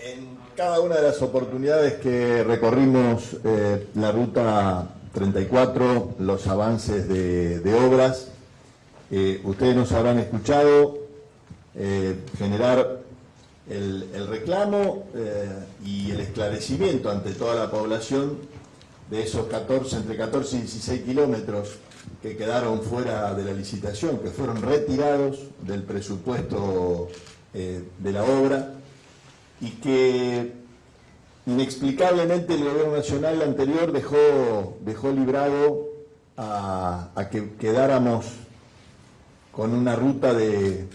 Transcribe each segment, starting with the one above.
En cada una de las oportunidades que recorrimos eh, la ruta 34, los avances de, obras, eh, ustedes nos habrán escuchado eh, generar el, reclamo y el esclarecimiento ante toda la población de esos 14, entre 14 y 16 kilómetros que quedaron fuera de la licitación, que fueron retirados del presupuesto de la obra y que inexplicablemente el gobierno nacional anterior dejó, dejó librado a, a que quedáramos con una ruta de,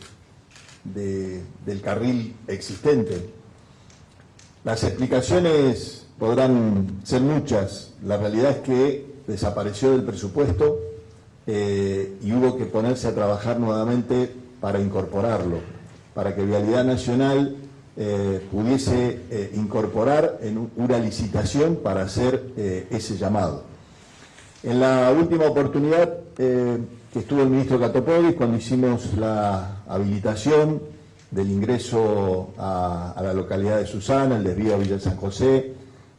de- del carril existente. Las explicaciones podrán ser muchas. La realidad es que desapareció del presupuesto eh, y hubo que ponerse a trabajar nuevamente para incorporarlo, para que Vialidad Nacional eh, pudiese eh, incorporar en un- una licitación para hacer eh, ese llamado. En la última oportunidad que estuvo el ministro Catopodis, cuando hicimos la habilitación del ingreso a, a la localidad de Susana, el desvío a Villa San José,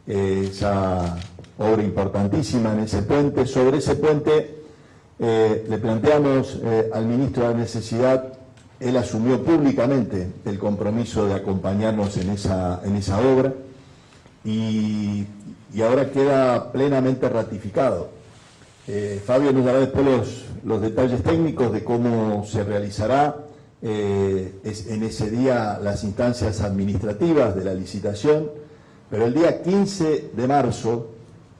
esa obra importantísima en ese puente, sobre ese puente le planteamos al ministro la necesidad, él asumió públicamente el compromiso de acompañarnos en esa, en esa obra y, y ahora queda plenamente ratificado. Eh, Fabio nos dará después los, los detalles técnicos de cómo se realizará eh, es- en ese día las instancias administrativas de la licitación, pero el día 15 de marzo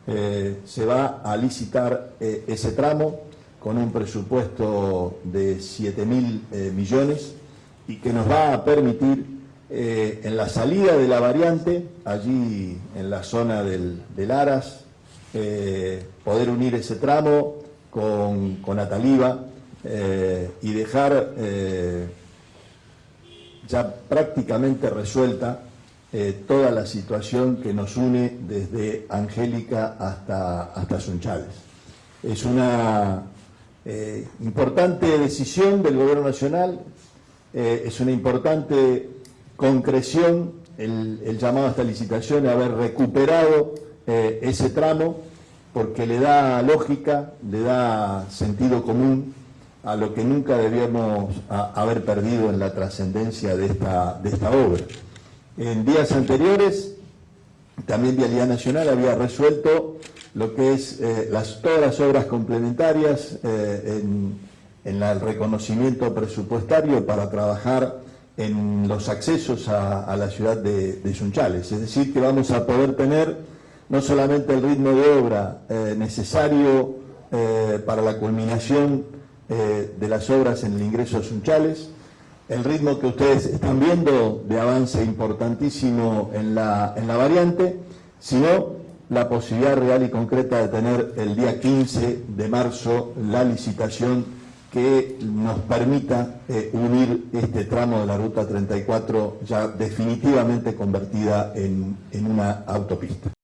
eh, se va a licitar ese tramo con un presupuesto de 7 mil eh, millones y que nos va a permitir eh, en la salida de la variante, allí en la zona del, del Aras, eh, poder unir ese tramo con, con Ataliva eh, y dejar ya prácticamente resuelta toda la situación que nos une desde Angélica hasta, hasta Sunchales. Es una eh, importante decisión del Gobierno Nacional, eh, es una importante concreción el, llamado a esta licitación, haber recuperado eh, ese tramo, porque le da lógica, le da sentido común a lo que nunca debíamos haber perdido en la trascendencia de esta, de esta obra. En días anteriores, también Vialidad Nacional había resuelto lo que es eh, las, todas las obras complementarias eh, en, el reconocimiento presupuestario para trabajar en los accesos a, la ciudad de, de Sunchales. Es decir, que vamos a poder tener no solamente el ritmo de obra eh, necesario eh, para la culminación de las obras en el ingreso a Sunchales, el ritmo que ustedes están viendo de avance importantísimo en la, en la variante, sino la posibilidad real y concreta de tener el día 15 de marzo la licitación que nos permita eh, unir este tramo de la Ruta 34 ya definitivamente convertida en, en una autopista.